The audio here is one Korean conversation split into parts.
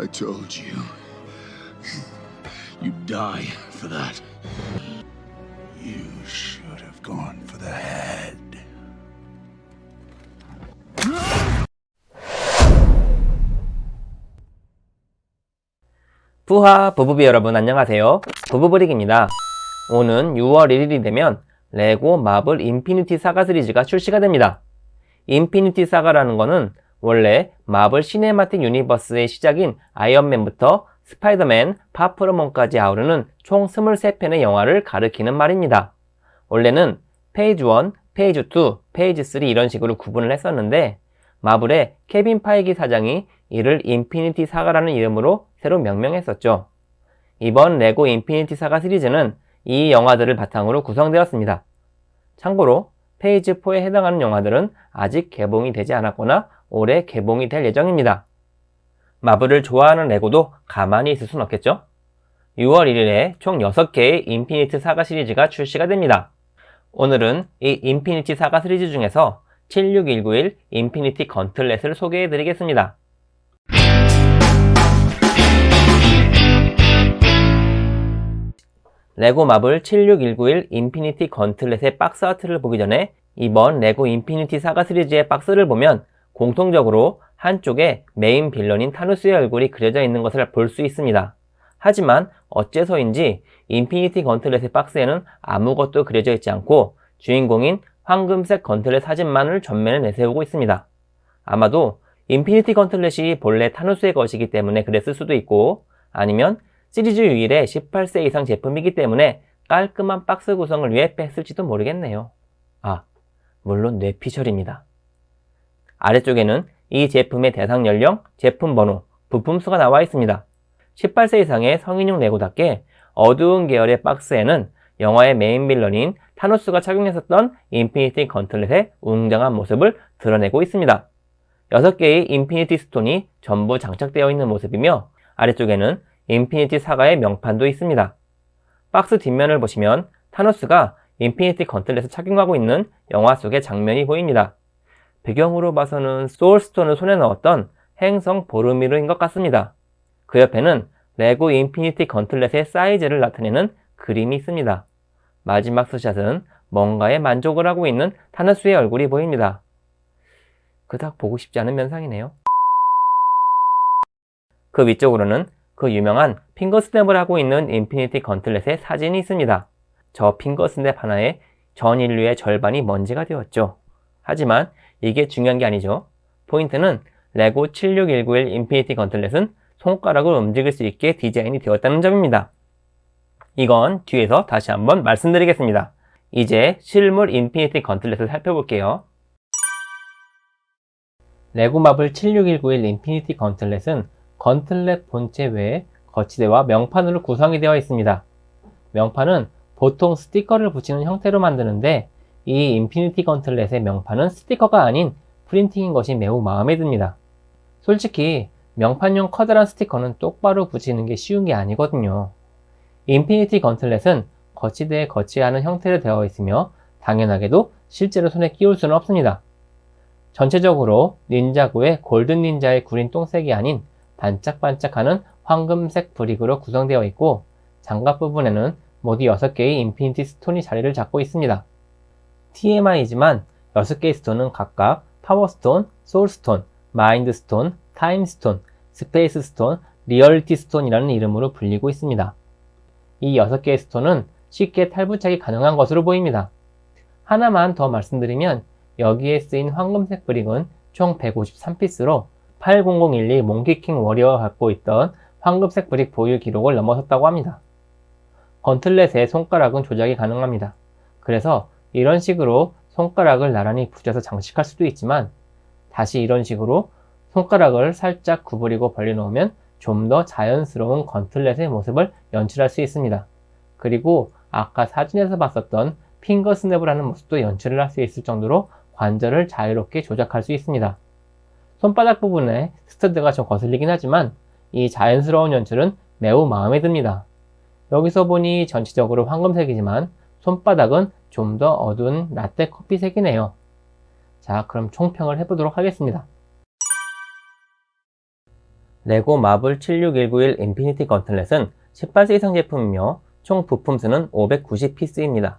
I told you. You'll die for that. You should have gone for the head. 부하 부부비 여러분 안녕하세요 부부브릭입니다 오는 6월 1일이 되면 레고 마블 인피니티 사가 시리즈가 출시가 됩니다 인피니티 사가라는 거는 원래 마블 시네마틱 유니버스의 시작인 아이언맨부터 스파이더맨, 파 프롬 홈까지 아우르는 총 23편의 영화를 가리키는 말입니다 원래는 phase 1, phase 2, phase 3 이런 식으로 구분을 했었는데 마블의 케빈 파이기 사장이 이를 인피니티 사가라는 이름으로 새로 명명했었죠. 이번 레고 인피니티 사가 시리즈는 이 영화들을 바탕으로 구성되었습니다. 참고로 phase 4에 해당하는 영화들은 아직 개봉이 되지 않았거나 올해 개봉이 될 예정입니다. 마블을 좋아하는 레고도 가만히 있을 순 없겠죠? 6월 1일에 총 6개의 인피니티 사가 시리즈가 출시가 됩니다. 오늘은 이 인피니티 사가 시리즈 중에서 76191 인피니티 건틀렛을 소개해 드리겠습니다. 레고 마블 76191 인피니티 건틀렛의 박스 아트를 보기 전에 이번 레고 인피니티 사가 시리즈의 박스를 보면 공통적으로 한쪽에 메인 빌런인 타노스의 얼굴이 그려져 있는 것을 볼 수 있습니다. 하지만 어째서인지 인피니티 건틀렛의 박스에는 아무것도 그려져 있지 않고 주인공인 황금색 건틀렛 사진만을 전면에 내세우고 있습니다. 아마도 인피니티 건틀렛이 본래 타노스의 것이기 때문에 그랬을 수도 있고 아니면 시리즈 유일의 18세 이상 제품이기 때문에 깔끔한 박스 구성을 위해 뺐을지도 모르겠네요. 아, 물론 뇌피셜입니다. 아래쪽에는 이 제품의 대상 연령, 제품 번호, 부품 수가 나와 있습니다. 18세 이상의 성인용 레고답게 어두운 계열의 박스에는 영화의 메인 빌런인 타노스가 착용했었던 인피니티 건틀렛의 웅장한 모습을 드러내고 있습니다. 6개의 인피니티 스톤이 전부 장착되어 있는 모습이며 아래쪽에는 인피니티 사가의 명판도 있습니다. 박스 뒷면을 보시면 타노스가 인피니티 건틀렛을 착용하고 있는 영화 속의 장면이 보입니다. 배경으로 봐서는 소울스톤을 손에 넣었던 행성 보르미르인 것 같습니다. 그 옆에는 레고 인피니티 건틀렛의 사이즈를 나타내는 그림이 있습니다. 마지막 스샷은 뭔가에 만족을 하고 있는 타노스의 얼굴이 보입니다. 그닥 보고 싶지 않은 면상이네요. 그 위쪽으로는 그 유명한 finger snap을 하고 있는 인피니티 건틀렛의 사진이 있습니다. 저 finger snap 하나에 전 인류의 절반이 먼지가 되었죠. 하지만 이게 중요한 게 아니죠. 포인트는 레고 76191 인피니티 건틀렛은 손가락을 움직일 수 있게 디자인이 되었다는 점입니다. 이건 뒤에서 다시 한번 말씀드리겠습니다. 이제 실물 인피니티 건틀렛을 살펴볼게요. 레고 마블 76191 인피니티 건틀렛은 건틀렛 본체 외에 거치대와 명판으로 구성이 되어 있습니다. 명판은 보통 스티커를 붙이는 형태로 만드는데 이 인피니티 건틀렛의 명판은 스티커가 아닌 프린팅인 것이 매우 마음에 듭니다. 솔직히 명판용 커다란 스티커는 똑바로 붙이는 게 쉬운 게 아니거든요. 인피니티 건틀렛은 거치대에 거치하는 형태로 되어 있으며 당연하게도 실제로 손에 끼울 수는 없습니다. 전체적으로 닌자고의 골든 닌자의 구린 똥색이 아닌 반짝반짝하는 황금색 brick으로 구성되어 있고 장갑 부분에는 모두 6개의 인피니티 스톤이 자리를 잡고 있습니다. TMI지만 6개의 stone은 각각 파워스톤, 소울스톤, 마인드스톤, 타임스톤, 스페이스스톤, 리얼리티 스톤이라는 이름으로 불리고 있습니다. 이 6개의 stone은 쉽게 탈부착이 가능한 것으로 보입니다. 하나만 더 말씀드리면 여기에 쓰인 황금색 brick은 총 153피스로 80012 몽키킹 워리어가 갖고 있던 황금색 brick 보유 기록을 넘어섰다고 합니다. 건틀렛의 손가락은 조작이 가능합니다. 그래서 이런 식으로 손가락을 나란히 붙여서 장식할 수도 있지만 다시 이런 식으로 손가락을 살짝 구부리고 벌려놓으면 좀 더 자연스러운 건틀렛의 모습을 연출할 수 있습니다. 그리고 아까 사진에서 봤었던 핑거 스냅을 하는 모습도 연출을 할 수 있을 정도로 관절을 자유롭게 조작할 수 있습니다. 손바닥 부분에 스터드가 좀 거슬리긴 하지만 이 자연스러운 연출은 매우 마음에 듭니다. 여기서 보니 전체적으로 황금색이지만 손바닥은 좀 더 어두운 라떼 커피색이네요. 자 그럼 총평을 해보도록 하겠습니다. 레고 마블 76191 인피니티 건틀렛은 18세 이상 제품이며 총 부품 수는 590피스입니다.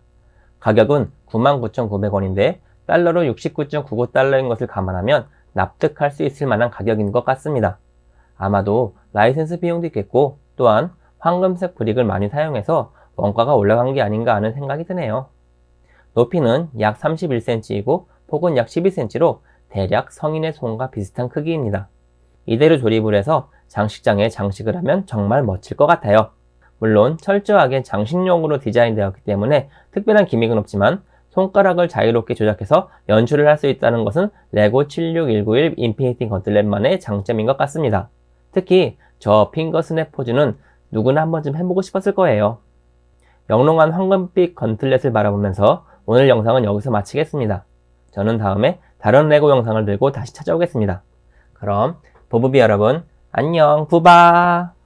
가격은 99,900원인데 달러로 69.99달러인 것을 감안하면 납득할 수 있을 만한 가격인 것 같습니다. 아마도 라이센스 비용도 있겠고 또한 황금색 brick을 많이 사용해서 원가가 올라간 게 아닌가 하는 생각이 드네요. 높이는 약 31cm이고 폭은 약 12cm로 대략 성인의 손과 비슷한 크기입니다. 이대로 조립을 해서 장식장에 장식을 하면 정말 멋질 것 같아요. 물론 철저하게 장식용으로 디자인되었기 때문에 특별한 gimmick은 없지만 손가락을 자유롭게 조작해서 연출을 할 수 있다는 것은 레고 76191 인피니티 건틀렛만의 장점인 것 같습니다. 특히 저 finger snap 포즈는 누구나 한 번쯤 해보고 싶었을 거예요. 영롱한 황금빛 건틀렛을 바라보면서 오늘 영상은 여기서 마치겠습니다. 저는 다음에 다른 레고 영상을 들고 다시 찾아오겠습니다. 그럼 보부비 여러분 안녕 부바